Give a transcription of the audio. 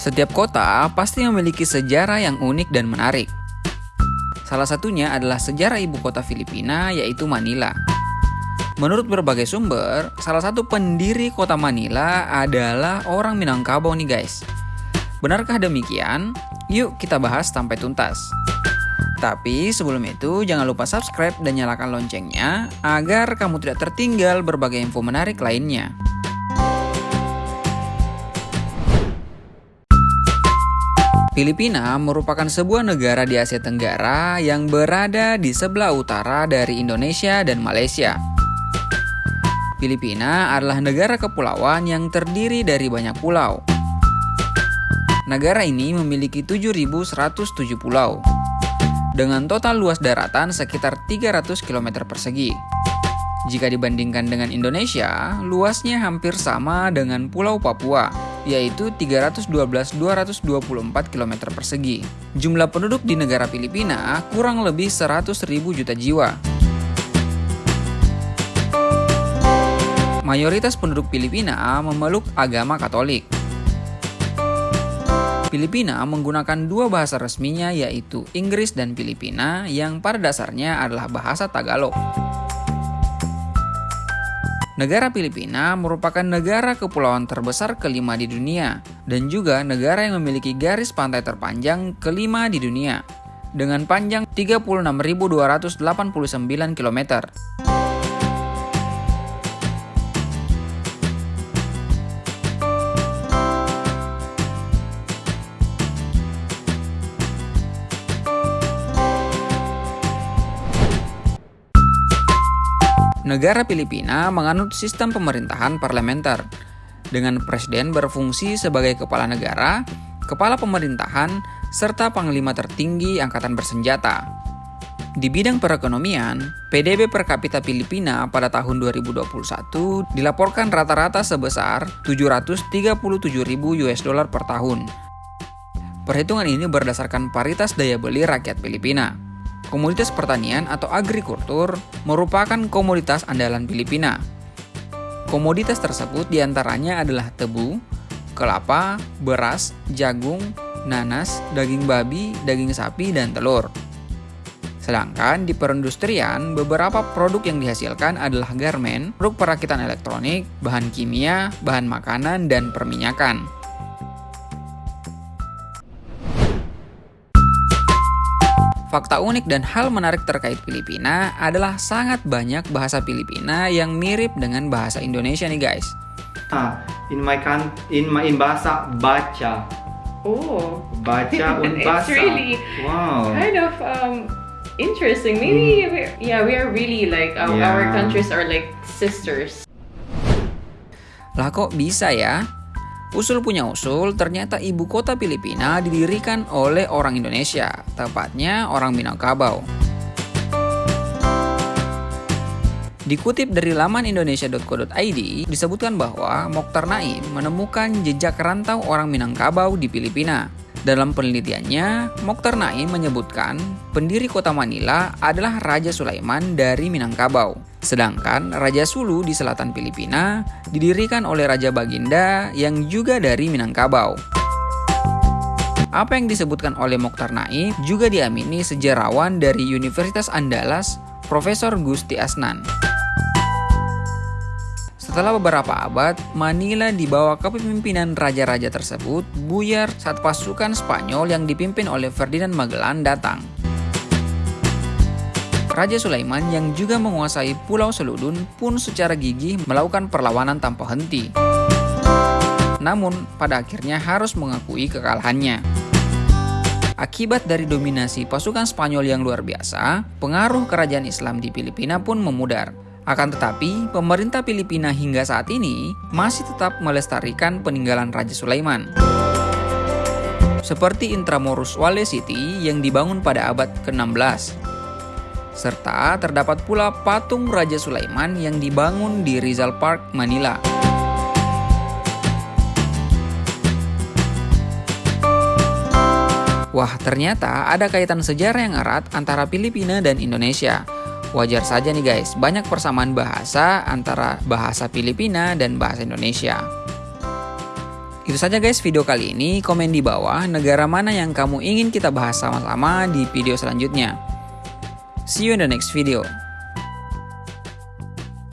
Setiap kota pasti memiliki sejarah yang unik dan menarik. Salah satunya adalah sejarah ibu kota Filipina yaitu Manila. Menurut berbagai sumber, salah satu pendiri kota Manila adalah orang Minangkabau nih guys. Benarkah demikian? Yuk kita bahas sampai tuntas. Tapi sebelum itu jangan lupa subscribe dan nyalakan loncengnya agar kamu tidak tertinggal berbagai info menarik lainnya. Filipina merupakan sebuah negara di Asia Tenggara yang berada di sebelah utara dari Indonesia dan Malaysia. Filipina adalah negara kepulauan yang terdiri dari banyak pulau. Negara ini memiliki 7.107 pulau, dengan total luas daratan sekitar 300 km persegi. Jika dibandingkan dengan Indonesia, luasnya hampir sama dengan Pulau Papua, yaitu 312.224 km persegi. Jumlah penduduk di negara Filipina kurang lebih 100.000 juta jiwa. Mayoritas penduduk Filipina memeluk agama Katolik. Filipina menggunakan dua bahasa resminya yaitu Inggris dan Filipina yang pada dasarnya adalah bahasa Tagalog. Negara Filipina merupakan negara kepulauan terbesar kelima di dunia dan juga negara yang memiliki garis pantai terpanjang kelima di dunia dengan panjang 36.289 km. Negara Filipina menganut sistem pemerintahan parlementer, dengan presiden berfungsi sebagai kepala negara, kepala pemerintahan, serta panglima tertinggi angkatan bersenjata. Di bidang perekonomian, PDB per kapita Filipina pada tahun 2021 dilaporkan rata-rata sebesar 737.000 US dollar per tahun. Perhitungan ini berdasarkan paritas daya beli rakyat Filipina. Komoditas pertanian atau agrikultur merupakan komoditas andalan Filipina. Komoditas tersebut di antaranya adalah tebu, kelapa, beras, jagung, nanas, daging babi, daging sapi, dan telur. Sedangkan di perindustrian, beberapa produk yang dihasilkan adalah garmen, produk perakitan elektronik, bahan kimia, bahan makanan, dan perminyakan. Fakta unik dan hal menarik terkait Filipina adalah sangat banyak bahasa Filipina yang mirip dengan bahasa Indonesia nih guys. Ah, in my kan in my in bahasa baca. Oh, Baca un It's basa. really wow. kind of um, interesting. Maybe, we're, yeah, we are really like our, our Yeah. countries are like sisters. Lah kok bisa ya? Usul punya usul, ternyata ibu kota Filipina didirikan oleh orang Indonesia, tepatnya orang Minangkabau. Dikutip dari laman indonesia.co.id, disebutkan bahwa Mokhtar Naim menemukan jejak rantau orang Minangkabau di Filipina. Dalam penelitiannya, Mokhtar Naim menyebutkan pendiri kota Manila adalah Raja Sulaiman dari Minangkabau. Sedangkan Raja Sulu di selatan Filipina didirikan oleh Raja Baginda yang juga dari Minangkabau. Apa yang disebutkan oleh Mokhtar Naim juga diamini sejarawan dari Universitas Andalas, Profesor Gusti Asnan. Setelah beberapa abad, Manila di bawah kepemimpinan raja-raja tersebut buyar saat pasukan Spanyol yang dipimpin oleh Ferdinand Magellan datang. Raja Sulaiman yang juga menguasai Pulau Seludun pun secara gigih melakukan perlawanan tanpa henti. Namun, pada akhirnya harus mengakui kekalahannya. Akibat dari dominasi pasukan Spanyol yang luar biasa, pengaruh kerajaan Islam di Filipina pun memudar. Akan tetapi, pemerintah Filipina hingga saat ini masih tetap melestarikan peninggalan Raja Sulaiman. Seperti Intramuros Wale City yang dibangun pada abad ke-16. Serta terdapat pula patung Raja Sulaiman yang dibangun di Rizal Park, Manila. Wah, ternyata ada kaitan sejarah yang erat antara Filipina dan Indonesia. Wajar saja nih guys, banyak persamaan bahasa antara bahasa Filipina dan bahasa Indonesia. Itu saja guys video kali ini. Komen di bawah negara mana yang kamu ingin kita bahas sama-sama di video selanjutnya. See you in the next video.